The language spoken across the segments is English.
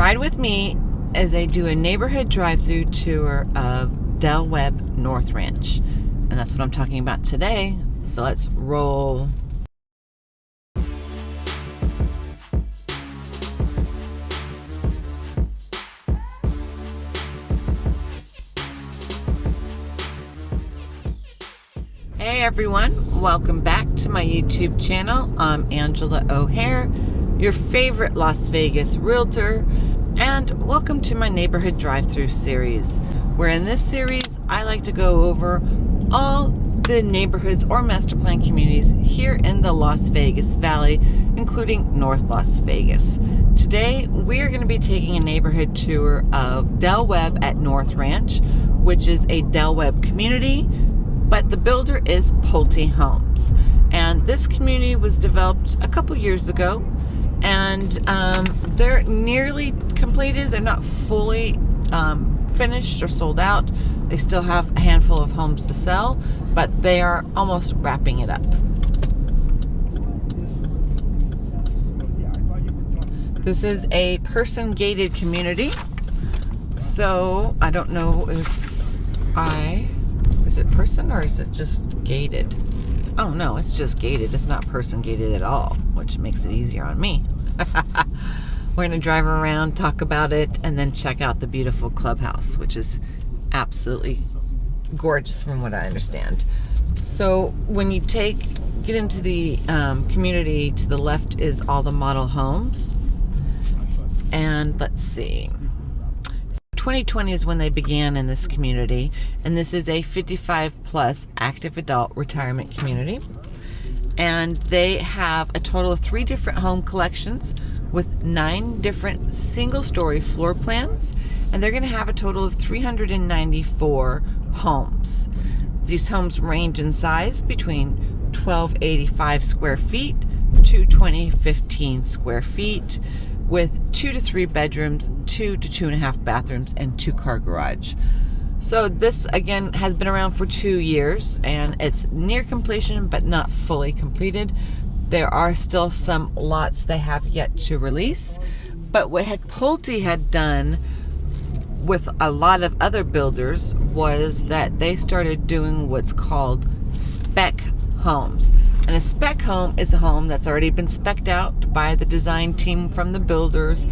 ride with me as I do a neighborhood drive-through tour of Del Webb North Ranch. And that's what I'm talking about today. So let's roll. Hey everyone, welcome back to my YouTube channel. I'm Angela O'Hare, your favorite Las Vegas realtor, and welcome to my neighborhood drive-through series, where in this series I like to go over all the neighborhoods or master plan communities here in the Las Vegas Valley, including North Las Vegas. Today we are going to be taking a neighborhood tour of Del Webb at North Ranch, which is a Del Webb community but the builder is Pulte Homes. And this community was developed a couple years ago, and um, they're nearly completed. They're not fully um, finished or sold out. They still have a handful of homes to sell, but they are almost wrapping it up. This is a person gated community, so I don't know if I is it person or is it just gated? Oh no, it's just gated. It's not person gated at all, which makes it easier on me. We're going to drive around, talk about it, and then check out the beautiful clubhouse, which is absolutely gorgeous from what I understand. So when you take, get into the um, community, to the left is all the model homes. And let's see. 2020 is when they began in this community, and this is a 55 plus active adult retirement community. And they have a total of three different home collections with nine different single story floor plans, and they're going to have a total of 394 homes. These homes range in size between 1285 square feet to 2015 square feet with two to three bedrooms, two to two and a half bathrooms, and two car garage. So this again has been around for two years and it's near completion but not fully completed. There are still some lots they have yet to release. But what had Pulte had done with a lot of other builders was that they started doing what's called spec homes. And a spec home is a home that's already been specced out by the design team from the builders.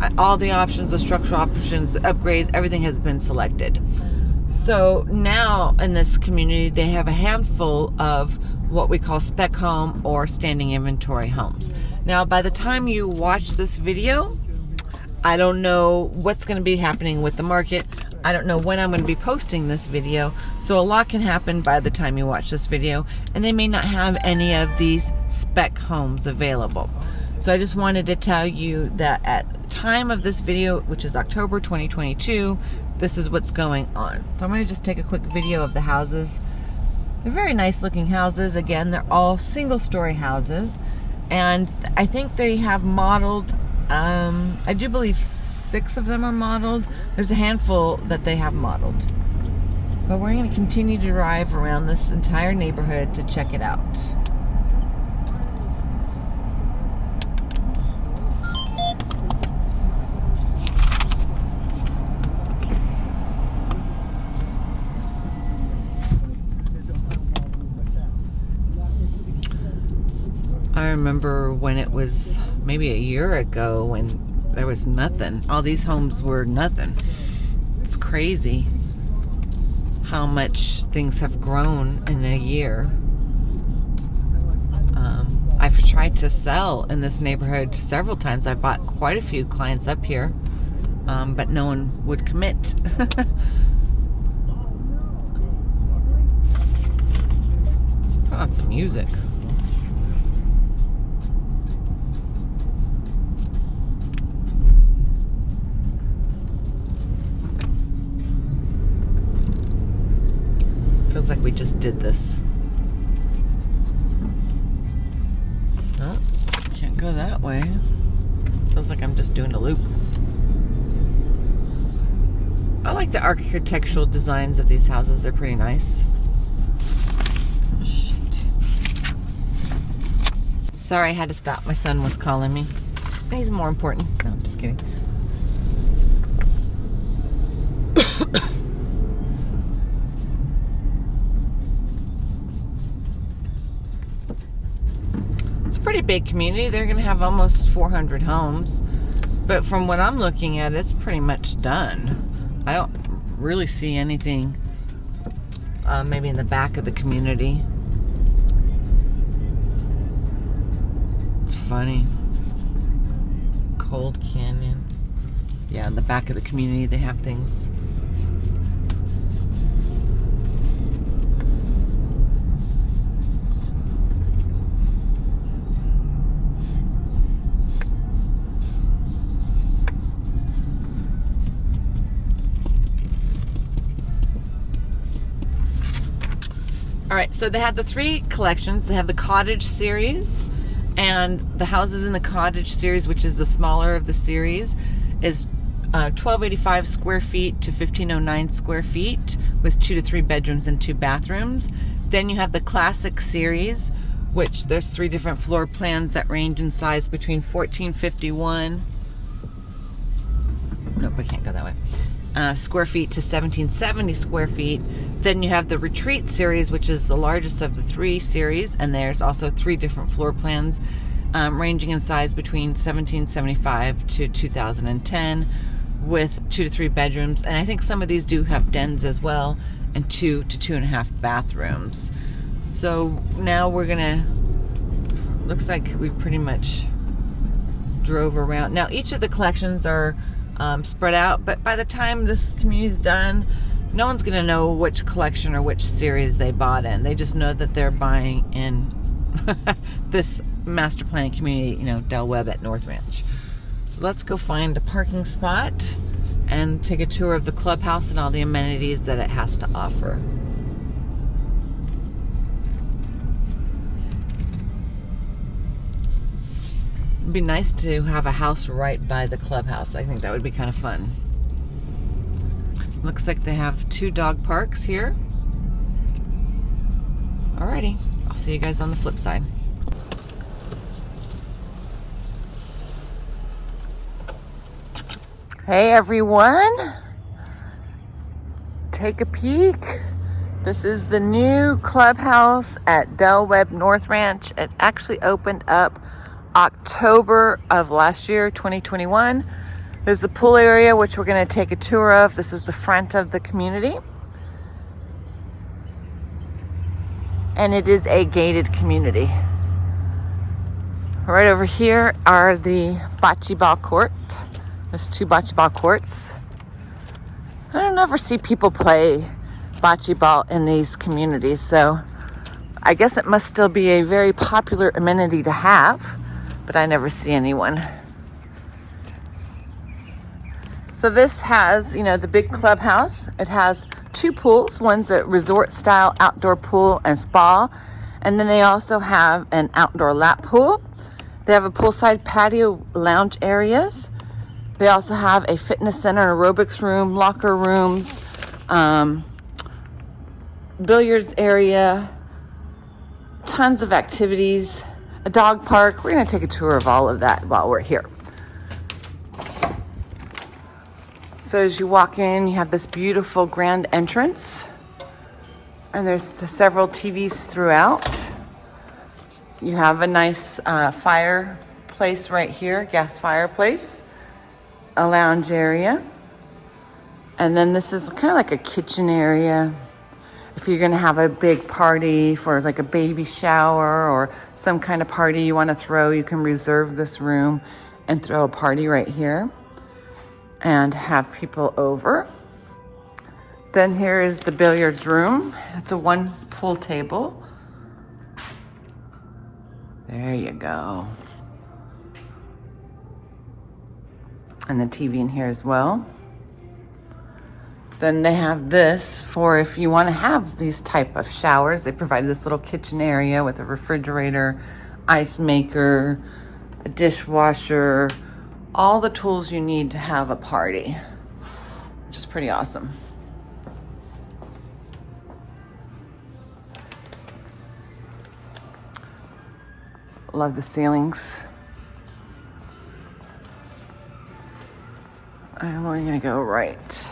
Uh, all the options, the structural options, upgrades, everything has been selected. So now in this community, they have a handful of what we call spec home or standing inventory homes. Now, by the time you watch this video, I don't know what's going to be happening with the market. I don't know when I'm going to be posting this video, so a lot can happen by the time you watch this video, and they may not have any of these spec homes available. So I just wanted to tell you that at the time of this video, which is October 2022, this is what's going on. So I'm going to just take a quick video of the houses. They're very nice looking houses. Again, they're all single story houses. And I think they have modeled, um, I do believe six of them are modeled. There's a handful that they have modeled. But we're going to continue to drive around this entire neighborhood to check it out. I remember when it was maybe a year ago when there was nothing. All these homes were nothing. It's crazy how much things have grown in a year. Um, I've tried to sell in this neighborhood several times. I've bought quite a few clients up here, um, but no one would commit. Let's put on some music. Just did this. Oh, can't go that way. Feels like I'm just doing a loop. I like the architectural designs of these houses. They're pretty nice. Shoot. Sorry, I had to stop. My son was calling me. He's more important. No, I'm just kidding. Pretty big community. They're going to have almost 400 homes. But from what I'm looking at, it's pretty much done. I don't really see anything uh, maybe in the back of the community. It's funny. Cold Canyon. Yeah, in the back of the community, they have things. All right, so they have the three collections. They have the cottage series and the houses in the cottage series, which is the smaller of the series, is uh, 1285 square feet to 1509 square feet with two to three bedrooms and two bathrooms. Then you have the classic series, which there's three different floor plans that range in size between 1451 nope I can't go that way uh, square feet to 1770 square feet. Then you have the Retreat series, which is the largest of the three series, and there's also three different floor plans um, ranging in size between 1775 to 2010 with two to three bedrooms. And I think some of these do have dens as well and two to two and a half bathrooms. So now we're gonna, looks like we pretty much drove around. Now each of the collections are um, spread out. But by the time this community is done, no one's going to know which collection or which series they bought in. They just know that they're buying in this master plan community, you know, Del Webb at North Ranch. So let's go find a parking spot and take a tour of the clubhouse and all the amenities that it has to offer. It'd be nice to have a house right by the clubhouse. I think that would be kind of fun. Looks like they have two dog parks here. Alrighty, I'll see you guys on the flip side. Hey everyone! Take a peek. This is the new clubhouse at Del Webb North Ranch. It actually opened up October of last year, 2021. There's the pool area, which we're going to take a tour of. This is the front of the community. And it is a gated community. Right over here are the bocce ball court. There's two bocce ball courts. I don't ever see people play bocce ball in these communities, so I guess it must still be a very popular amenity to have but I never see anyone. So this has, you know, the big clubhouse. It has two pools. One's a resort style outdoor pool and spa. And then they also have an outdoor lap pool. They have a poolside patio lounge areas. They also have a fitness center, aerobics room, locker rooms, um, billiards area, tons of activities a dog park. We're going to take a tour of all of that while we're here. So as you walk in, you have this beautiful grand entrance. And there's several TVs throughout. You have a nice uh, fireplace right here, gas fireplace, a lounge area. And then this is kind of like a kitchen area if you're going to have a big party for like a baby shower or some kind of party you want to throw, you can reserve this room and throw a party right here and have people over. Then here is the billiards room. It's a one pool table. There you go. And the TV in here as well. Then they have this for if you want to have these type of showers. They provide this little kitchen area with a refrigerator, ice maker, a dishwasher, all the tools you need to have a party, which is pretty awesome. Love the ceilings. I'm only gonna go right.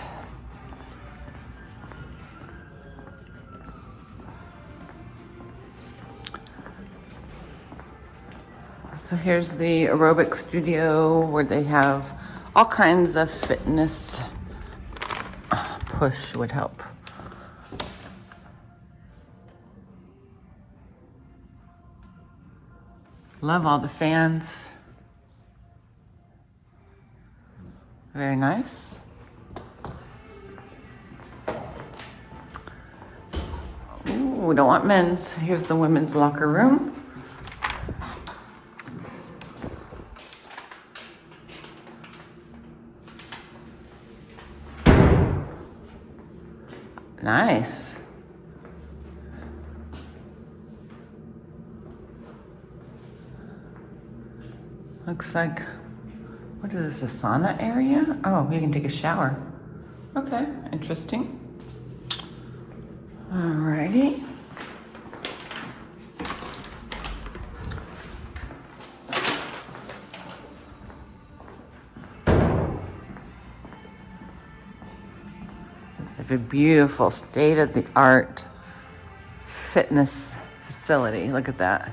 So here's the aerobic studio where they have all kinds of fitness. Push would help. Love all the fans. Very nice. Ooh, we don't want men's. Here's the women's locker room. Nice. Looks like, what is this, a sauna area? Oh, you can take a shower. Okay, interesting. Alrighty. Have a beautiful state-of-the-art fitness facility. Look at that.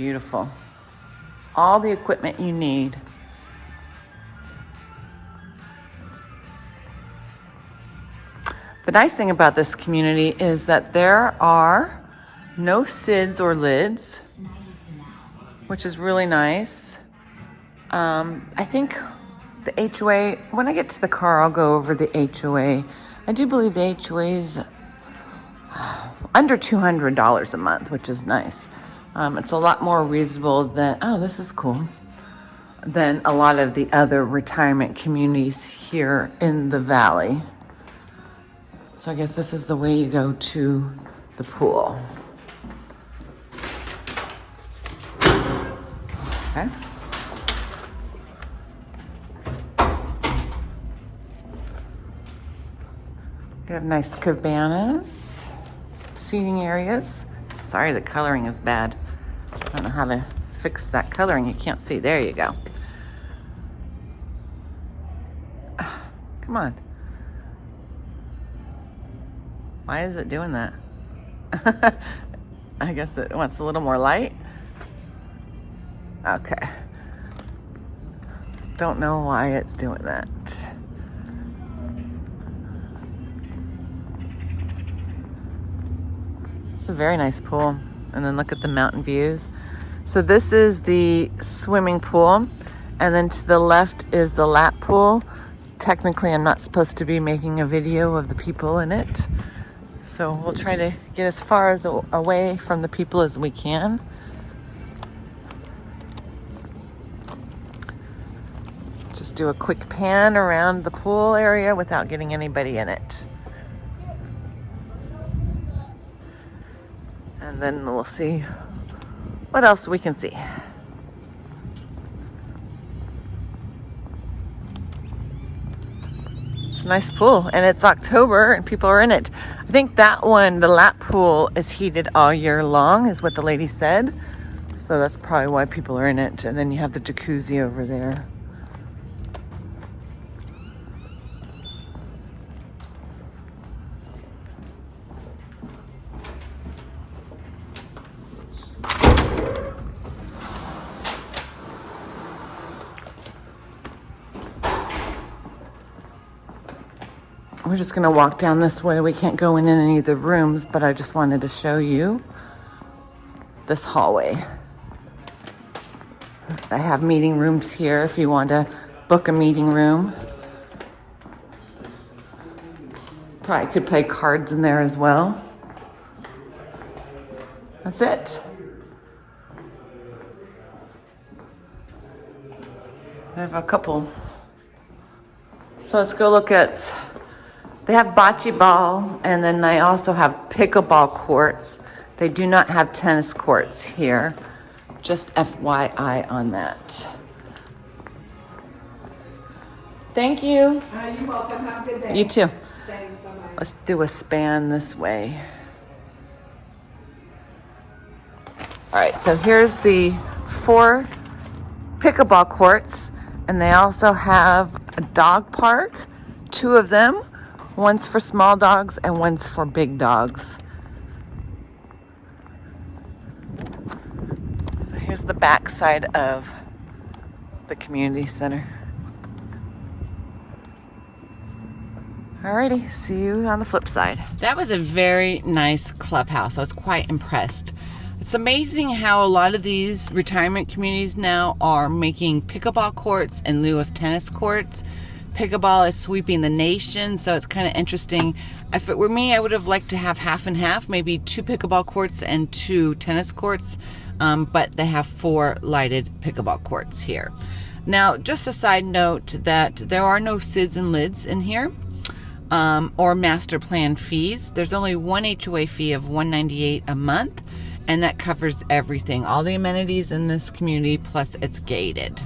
Beautiful. All the equipment you need. The nice thing about this community is that there are no SIDS or LIDs, which is really nice. Um, I think the HOA, when I get to the car, I'll go over the HOA. I do believe the HOA is under $200 a month, which is nice. Um, it's a lot more reasonable than, oh, this is cool, than a lot of the other retirement communities here in the valley. So I guess this is the way you go to the pool. Okay. We have nice cabanas, seating areas. Sorry, the coloring is bad. I don't know how to fix that coloring. You can't see. There you go. Come on. Why is it doing that? I guess it wants a little more light. Okay. Don't know why it's doing that. A very nice pool. And then look at the mountain views. So this is the swimming pool. And then to the left is the lap pool. Technically, I'm not supposed to be making a video of the people in it. So we'll try to get as far as away from the people as we can. Just do a quick pan around the pool area without getting anybody in it. Then we'll see what else we can see. It's a nice pool and it's October and people are in it. I think that one, the lap pool is heated all year long is what the lady said. So that's probably why people are in it. And then you have the jacuzzi over there. We're just gonna walk down this way. We can't go in any of the rooms, but I just wanted to show you this hallway. I have meeting rooms here if you want to book a meeting room. Probably could play cards in there as well. That's it. I have a couple. So let's go look at they have bocce ball, and then they also have pickleball courts. They do not have tennis courts here. Just FYI on that. Thank you. Uh, you're welcome. Have a good day. You too. Thanks. Bye-bye. Let's do a span this way. All right, so here's the four pickleball courts, and they also have a dog park, two of them. One's for small dogs and one's for big dogs. So here's the back side of the community center. Alrighty, see you on the flip side. That was a very nice clubhouse. I was quite impressed. It's amazing how a lot of these retirement communities now are making pickleball courts in lieu of tennis courts. Pickleball is sweeping the nation, so it's kind of interesting. If it were me, I would have liked to have half and half, maybe two pickleball courts and two tennis courts, um, but they have four lighted pickleball courts here. Now, just a side note that there are no SIDS and LIDs in here um, or master plan fees. There's only one HOA fee of 198 a month, and that covers everything, all the amenities in this community, plus it's gated.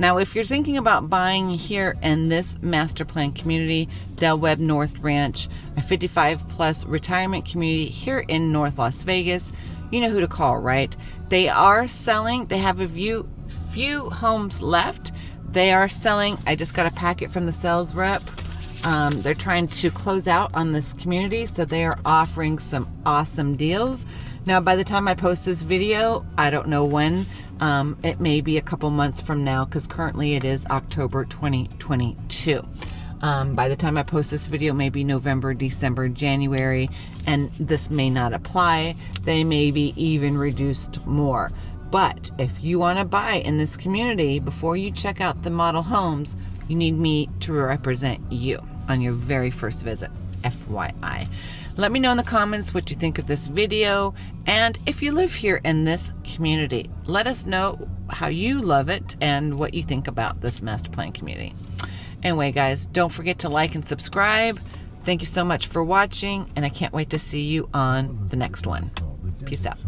Now, if you're thinking about buying here in this master plan community, Del Webb North Ranch, a 55 plus retirement community here in North Las Vegas, you know who to call, right? They are selling, they have a few, few homes left. They are selling, I just got a packet from the sales rep. Um, they're trying to close out on this community, so they are offering some awesome deals. Now, by the time I post this video, I don't know when, um, it may be a couple months from now because currently it is October 2022. Um, by the time I post this video, maybe November, December, January, and this may not apply. They may be even reduced more. But if you want to buy in this community before you check out the model homes, you need me to represent you on your very first visit. FYI. Let me know in the comments what you think of this video and if you live here in this community. Let us know how you love it and what you think about this master plan community. Anyway, guys, don't forget to like and subscribe. Thank you so much for watching, and I can't wait to see you on the next one. Peace out.